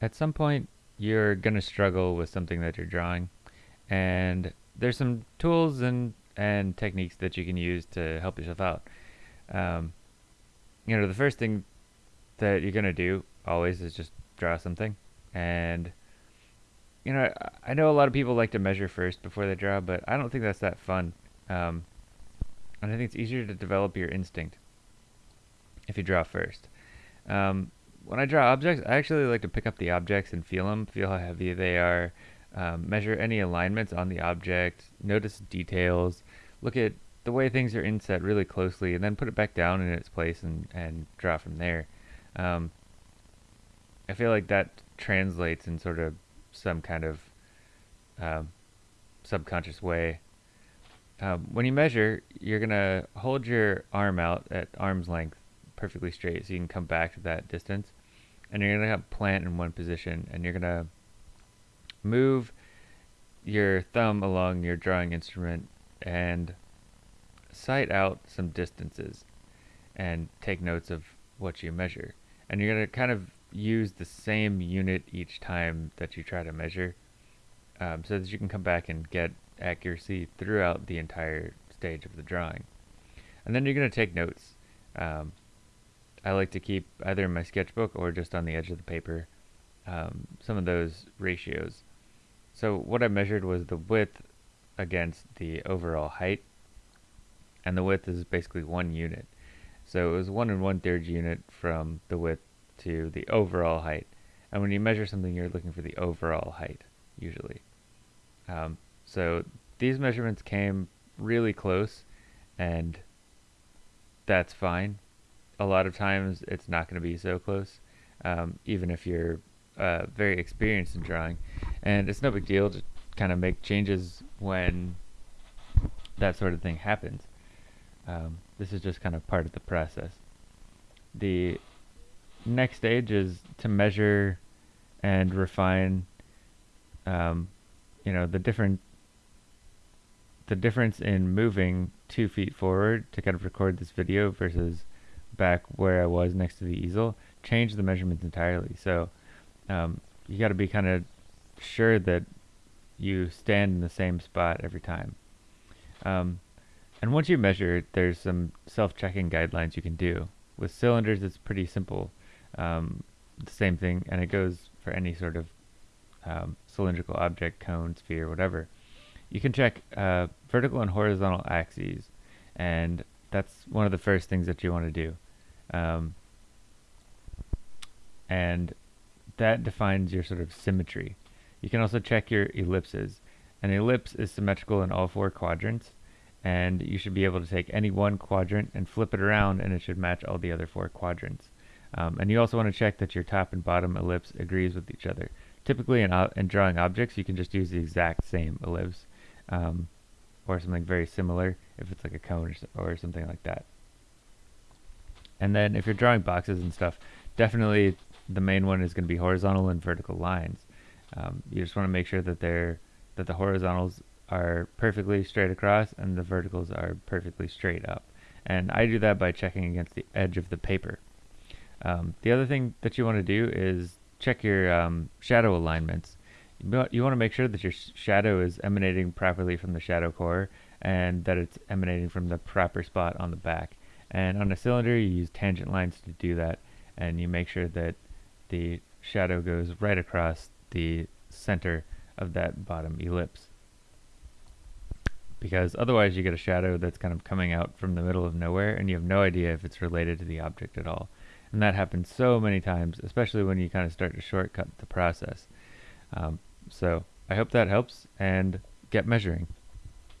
at some point you're going to struggle with something that you're drawing. And there's some tools and and techniques that you can use to help yourself out. Um, you know the first thing that you're going to do always is just draw something. And you know I, I know a lot of people like to measure first before they draw but i don't think that's that fun. Um, and i think it's easier to develop your instinct if you draw first. Um, when I draw objects, I actually like to pick up the objects and feel them, feel how heavy they are, um, measure any alignments on the object, notice details, look at the way things are inset really closely, and then put it back down in its place and, and draw from there. Um, I feel like that translates in sort of some kind of um, subconscious way. Um, when you measure, you're going to hold your arm out at arm's length perfectly straight so you can come back to that distance. And you're going to plant in one position and you're going to move your thumb along your drawing instrument and sight out some distances and take notes of what you measure. And you're going to kind of use the same unit each time that you try to measure um, so that you can come back and get accuracy throughout the entire stage of the drawing. And then you're going to take notes um, I like to keep either in my sketchbook or just on the edge of the paper um, some of those ratios. So what I measured was the width against the overall height and the width is basically one unit. So it was one and one third unit from the width to the overall height. And when you measure something, you're looking for the overall height, usually. Um, so these measurements came really close, and that's fine a lot of times it's not going to be so close, um, even if you're uh, very experienced in drawing. And it's no big deal to kind of make changes when that sort of thing happens. Um, this is just kind of part of the process. The next stage is to measure and refine, um, you know, the different the difference in moving two feet forward to kind of record this video versus back where I was next to the easel, changed the measurements entirely. So um, you got to be kind of sure that you stand in the same spot every time. Um, and once you measure, there's some self-checking guidelines you can do. With cylinders, it's pretty simple. Um, the same thing, and it goes for any sort of um, cylindrical object, cone, sphere, whatever. You can check uh, vertical and horizontal axes, and that's one of the first things that you want to do. Um, and that defines your sort of symmetry. You can also check your ellipses. An ellipse is symmetrical in all four quadrants, and you should be able to take any one quadrant and flip it around, and it should match all the other four quadrants. Um, and you also want to check that your top and bottom ellipse agrees with each other. Typically, in, in drawing objects, you can just use the exact same ellipse, um, or something very similar if it's like a cone or, or something like that. And then if you're drawing boxes and stuff, definitely the main one is going to be horizontal and vertical lines. Um, you just want to make sure that they're that the horizontals are perfectly straight across and the verticals are perfectly straight up. And I do that by checking against the edge of the paper. Um, the other thing that you want to do is check your um, shadow alignments. You, want to make sure that your sh shadow is emanating properly from the shadow core and that it's emanating from the proper spot on the back. And on a cylinder, you use tangent lines to do that, and you make sure that the shadow goes right across the center of that bottom ellipse. Because otherwise you get a shadow that's kind of coming out from the middle of nowhere, and you have no idea if it's related to the object at all. And that happens so many times, especially when you kind of start to shortcut the process. Um, so I hope that helps, and get measuring.